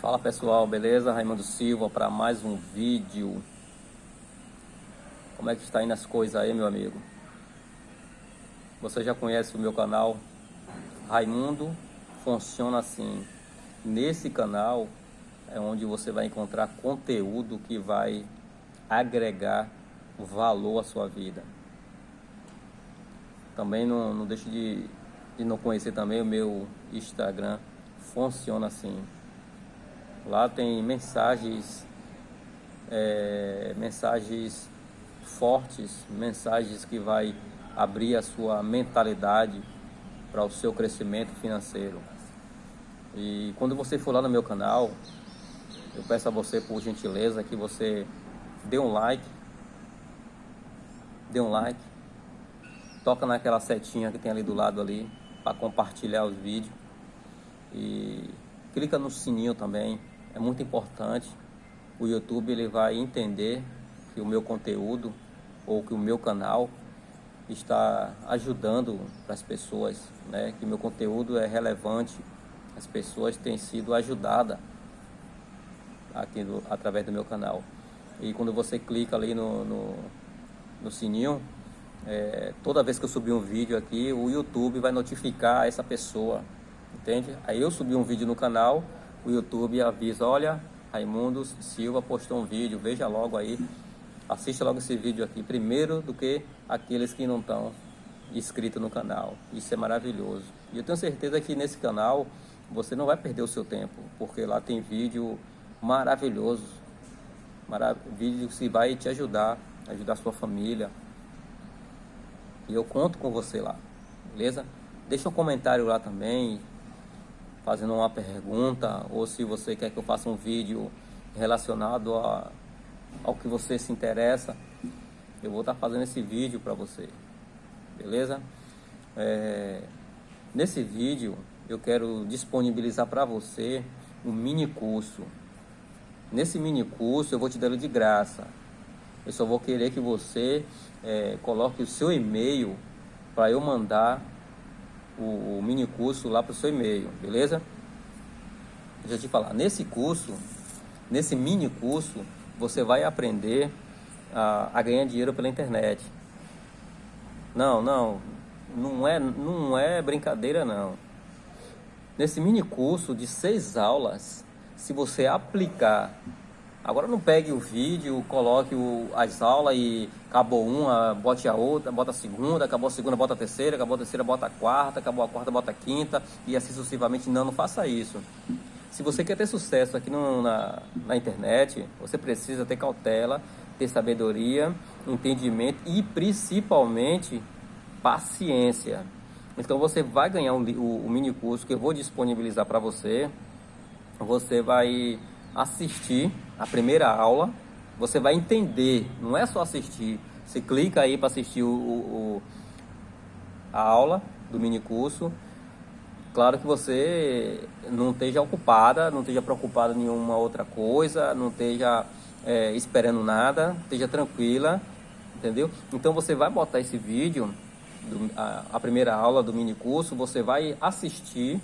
Fala pessoal, beleza? Raimundo Silva para mais um vídeo. Como é que está indo as coisas aí, meu amigo? Você já conhece o meu canal? Raimundo funciona assim. Nesse canal é onde você vai encontrar conteúdo que vai agregar valor à sua vida. Também não, não deixe de, de não conhecer também o meu Instagram. Funciona assim. Lá tem mensagens, é, mensagens fortes, mensagens que vai abrir a sua mentalidade para o seu crescimento financeiro. E quando você for lá no meu canal, eu peço a você por gentileza que você dê um like, dê um like, toca naquela setinha que tem ali do lado ali para compartilhar os vídeos e clica no sininho também é muito importante. O YouTube ele vai entender que o meu conteúdo ou que o meu canal está ajudando as pessoas, né? Que meu conteúdo é relevante, as pessoas têm sido ajudadas aqui do, através do meu canal. E quando você clica ali no, no, no sininho, é, toda vez que eu subir um vídeo aqui, o YouTube vai notificar essa pessoa, entende? Aí eu subi um vídeo no canal, o YouTube avisa, olha, Raimundo Silva postou um vídeo, veja logo aí, assista logo esse vídeo aqui, primeiro do que aqueles que não estão inscritos no canal. Isso é maravilhoso. E eu tenho certeza que nesse canal você não vai perder o seu tempo, porque lá tem vídeo maravilhoso, marav vídeo que vai te ajudar, ajudar sua família. E eu conto com você lá, beleza? Deixa um comentário lá também, fazendo uma pergunta ou se você quer que eu faça um vídeo relacionado a, ao que você se interessa, eu vou estar fazendo esse vídeo para você, beleza? É, nesse vídeo eu quero disponibilizar para você um mini curso. Nesse mini curso eu vou te dar de graça. Eu só vou querer que você é, coloque o seu e-mail para eu mandar o, o mini curso lá para o seu e-mail, beleza? Deixa eu te falar, nesse curso, nesse mini curso, você vai aprender a, a ganhar dinheiro pela internet. Não, não, não é, não é brincadeira não. Nesse mini curso de seis aulas, se você aplicar Agora não pegue o vídeo, coloque o, as aulas e acabou uma, bote a outra, bota a segunda, acabou a segunda, bota a terceira, acabou a terceira, bota a quarta, acabou a quarta, bota a quinta e assim sucessivamente. Não, não faça isso. Se você quer ter sucesso aqui no, na, na internet, você precisa ter cautela, ter sabedoria, entendimento e principalmente paciência. Então você vai ganhar um, o, o mini curso que eu vou disponibilizar para você. Você vai assistir a primeira aula, você vai entender, não é só assistir. Você clica aí para assistir o, o, a aula do mini curso. Claro que você não esteja ocupada, não esteja preocupada em nenhuma outra coisa, não esteja é, esperando nada, esteja tranquila, entendeu? Então você vai botar esse vídeo, do, a, a primeira aula do mini curso, você vai assistir.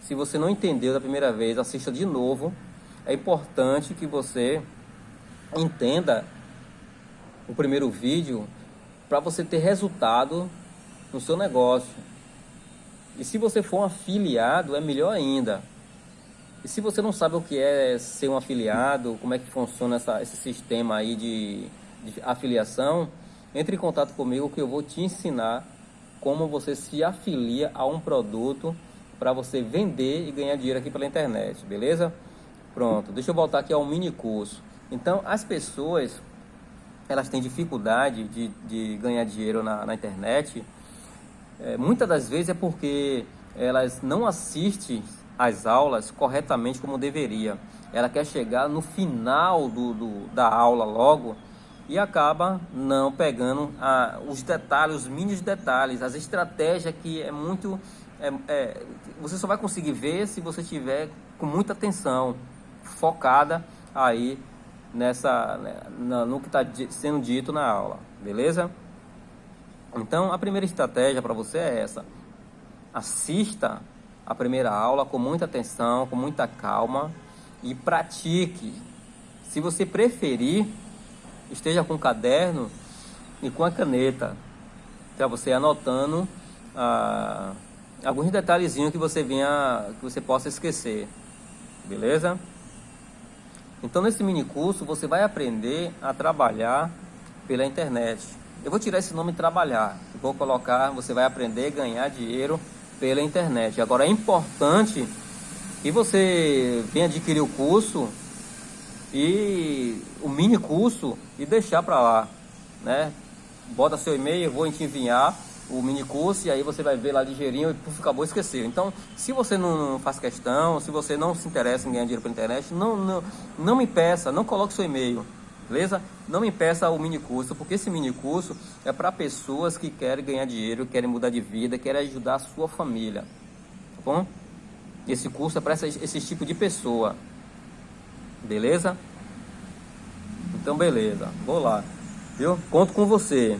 Se você não entendeu da primeira vez, assista de novo é importante que você entenda o primeiro vídeo para você ter resultado no seu negócio. E se você for um afiliado, é melhor ainda. E se você não sabe o que é ser um afiliado, como é que funciona essa, esse sistema aí de, de afiliação, entre em contato comigo que eu vou te ensinar como você se afilia a um produto para você vender e ganhar dinheiro aqui pela internet, beleza? Pronto, deixa eu voltar aqui ao mini curso. Então, as pessoas, elas têm dificuldade de, de ganhar dinheiro na, na internet. É, muitas das vezes é porque elas não assistem as aulas corretamente como deveria. Ela quer chegar no final do, do da aula logo e acaba não pegando a, os detalhes, os mínimos detalhes, as estratégias que é muito... É, é, você só vai conseguir ver se você tiver com muita atenção focada aí nessa né, no que está sendo dito na aula, beleza? Então a primeira estratégia para você é essa: assista a primeira aula com muita atenção, com muita calma e pratique. Se você preferir, esteja com o caderno e com a caneta, para você anotando ah, alguns detalhezinhos que você venha, que você possa esquecer, beleza? Então nesse mini curso você vai aprender a trabalhar pela internet. Eu vou tirar esse nome trabalhar, vou colocar, você vai aprender a ganhar dinheiro pela internet. Agora é importante que você venha adquirir o curso e o mini curso e deixar para lá, né? Bota seu e-mail, vou te enviar o mini curso e aí você vai ver lá ligeirinho e puf, acabou esqueceu. Então, se você não faz questão, se você não se interessa em ganhar dinheiro pela internet, não, não, não me peça, não coloque seu e-mail, beleza? Não me peça o mini curso, porque esse mini curso é para pessoas que querem ganhar dinheiro, querem mudar de vida, querem ajudar a sua família, tá bom? Esse curso é para esse, tipo de pessoa, beleza? Então, beleza, vou lá, viu? Conto com você.